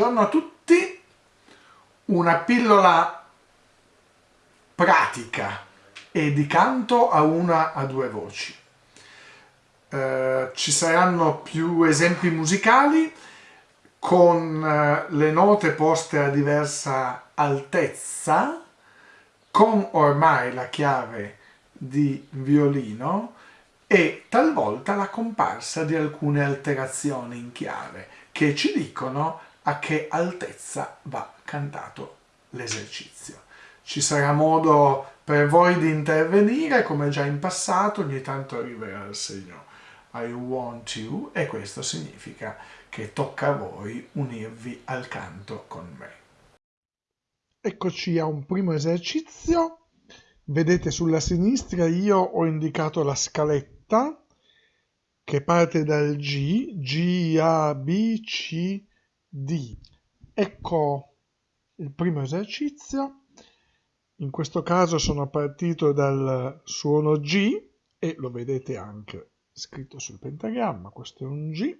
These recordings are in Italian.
Buongiorno a tutti, una pillola pratica e di canto a una a due voci. Eh, ci saranno più esempi musicali con eh, le note poste a diversa altezza, con ormai la chiave di violino e talvolta la comparsa di alcune alterazioni in chiave che ci dicono a che altezza va cantato l'esercizio. Ci sarà modo per voi di intervenire come già in passato, ogni tanto arriverà il segno I want you e questo significa che tocca a voi unirvi al canto con me. Eccoci a un primo esercizio. Vedete sulla sinistra io ho indicato la scaletta che parte dal G, G, A, B, C, D. Ecco il primo esercizio. In questo caso sono partito dal suono G e lo vedete anche scritto sul pentagramma, questo è un G.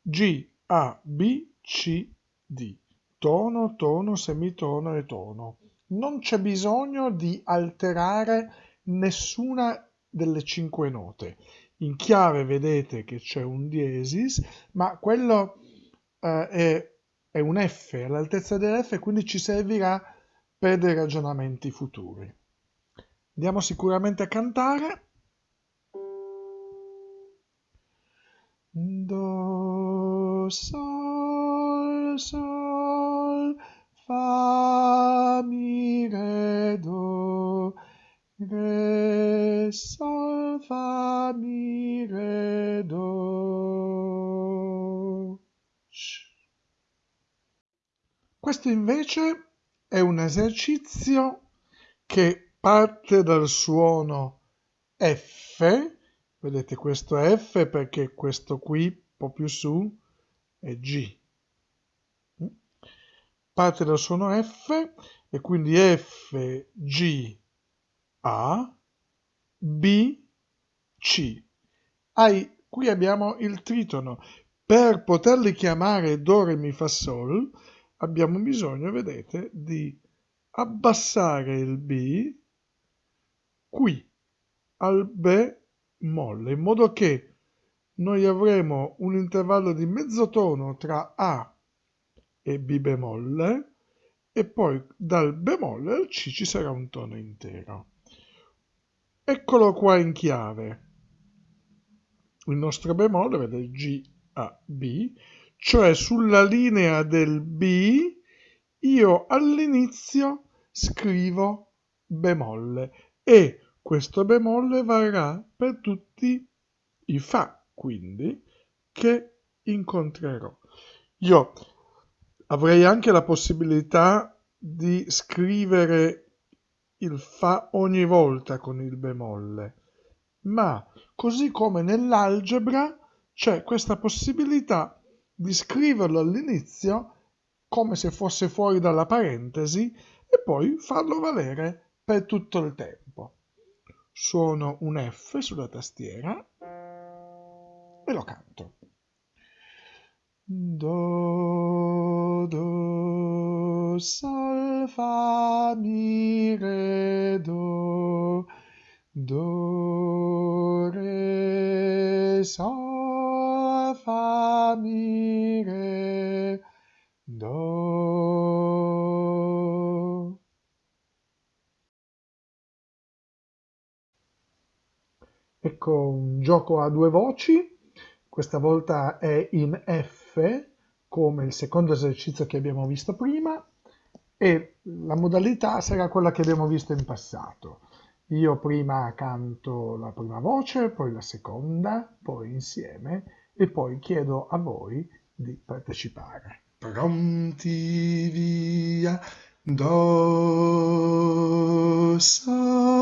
G, A, B, C, D. Tono, tono, semitono e tono. Non c'è bisogno di alterare nessuna delle cinque note. In chiave vedete che c'è un diesis, ma quello eh, è, è un F, all'altezza dell'F, quindi ci servirà per dei ragionamenti futuri. Andiamo sicuramente a cantare. Do, sol, sol, fa, mi, re, do, re, sol, fa, mi, re, do. Questo invece è un esercizio che parte dal suono F Vedete questo F perché questo qui, un po' più su, è G. Parte dal suono F e quindi F, G, A, B, C. Ai, qui abbiamo il tritono. Per poterli chiamare Do, Re, Mi, Fa, Sol abbiamo bisogno, vedete, di abbassare il B qui al Be molle, in modo che noi avremo un intervallo di mezzo tono tra A e B bemolle e poi dal bemolle al C ci sarà un tono intero. Eccolo qua in chiave. Il nostro bemolle, vede G, A, B, cioè sulla linea del B io all'inizio scrivo bemolle e questo bemolle varrà per tutti i Fa, quindi, che incontrerò. Io avrei anche la possibilità di scrivere il Fa ogni volta con il bemolle, ma così come nell'algebra c'è questa possibilità di scriverlo all'inizio come se fosse fuori dalla parentesi e poi farlo valere per tutto il tempo suono un F sulla tastiera e lo canto. Do, do, sol, fa, mi, re, do, do, re, sol, fa, mi, re, do. Ecco un gioco a due voci, questa volta è in F come il secondo esercizio che abbiamo visto prima e la modalità sarà quella che abbiamo visto in passato. Io prima canto la prima voce, poi la seconda, poi insieme e poi chiedo a voi di partecipare. Pronti via, do, sol,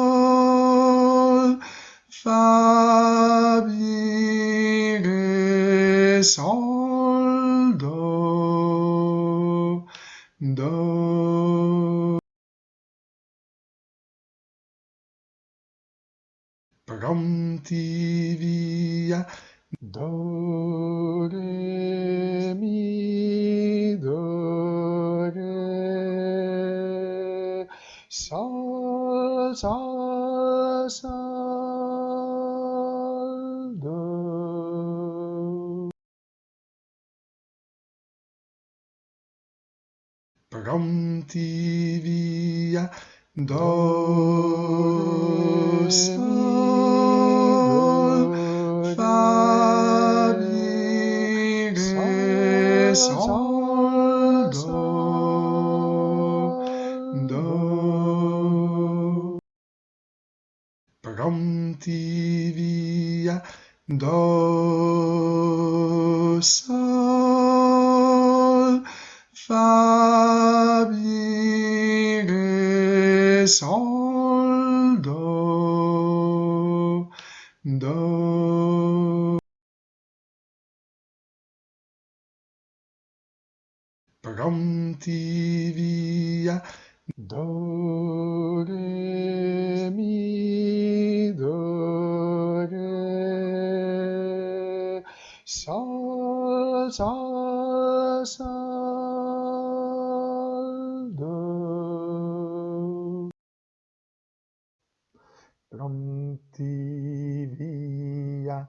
fa, mi, re, sol, do, do. Pronti via, Do, re, mi, do, re, sol, sol, sol, do. Pronti via, do, sol. Sol, do, do. Pronti via, do, sol, Pronti via, do, re, mi, do, re, sol, sol, sol, do. Pronti via,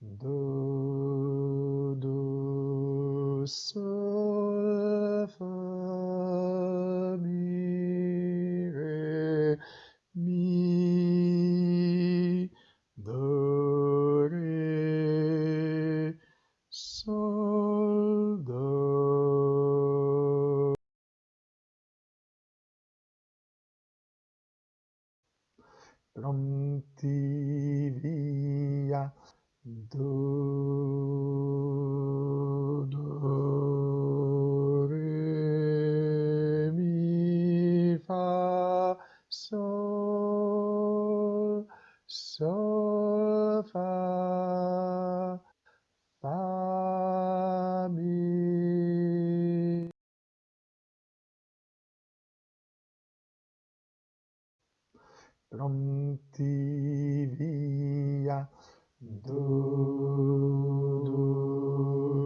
do, do, sol, Pronti via, do, do, re, mi, fa, sol, sol, fa, fa, mi. Pronti via, do,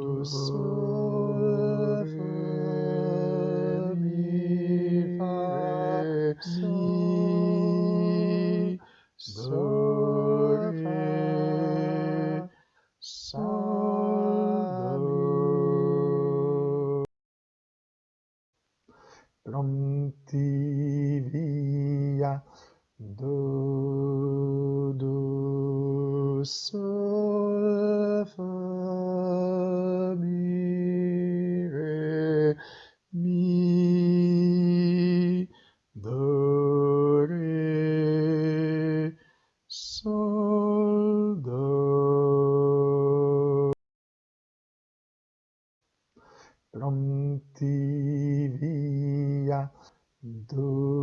do, sol, fa, mi, fa, mi, do, re, sol, do. Pronti via, do, do, sol, fa, mi, re, mi, do, re, sol, do. Via, do,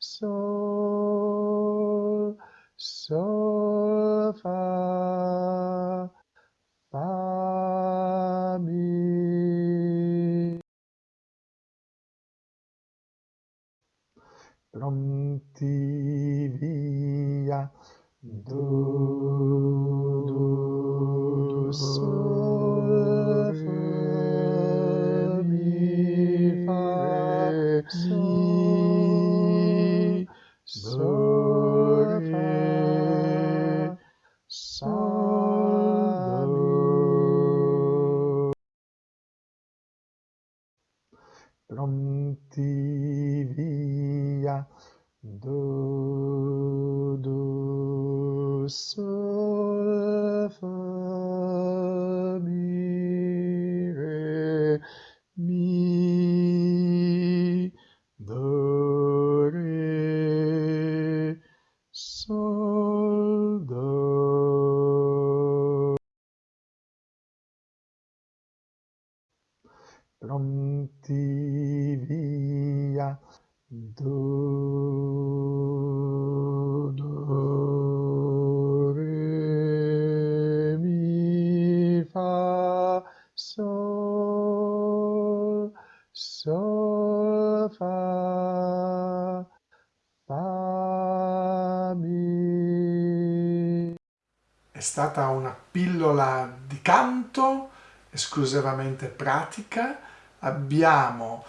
sol, sol, fa, fa, mi. Pronti via, do, Pronti via, do, do, Pronti via, do, do, re, mi, fa, sol, sol, fa, fa, mi. È stata una pillola di canto esclusivamente pratica. Abbiamo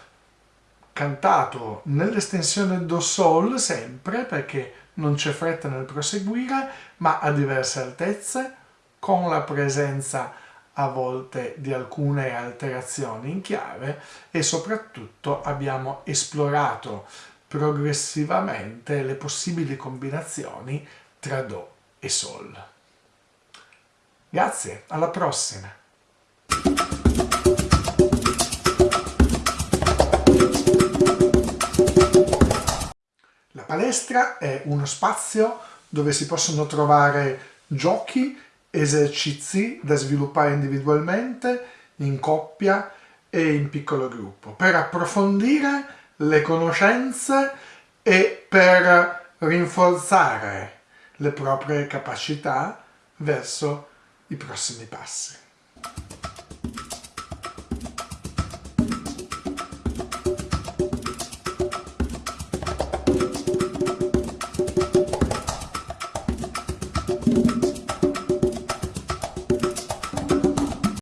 cantato nell'estensione do sol sempre perché non c'è fretta nel proseguire, ma a diverse altezze, con la presenza a volte di alcune alterazioni in chiave e soprattutto abbiamo esplorato progressivamente le possibili combinazioni tra Do e Sol. Grazie, alla prossima! La palestra è uno spazio dove si possono trovare giochi esercizi da sviluppare individualmente, in coppia e in piccolo gruppo, per approfondire le conoscenze e per rinforzare le proprie capacità verso i prossimi passi.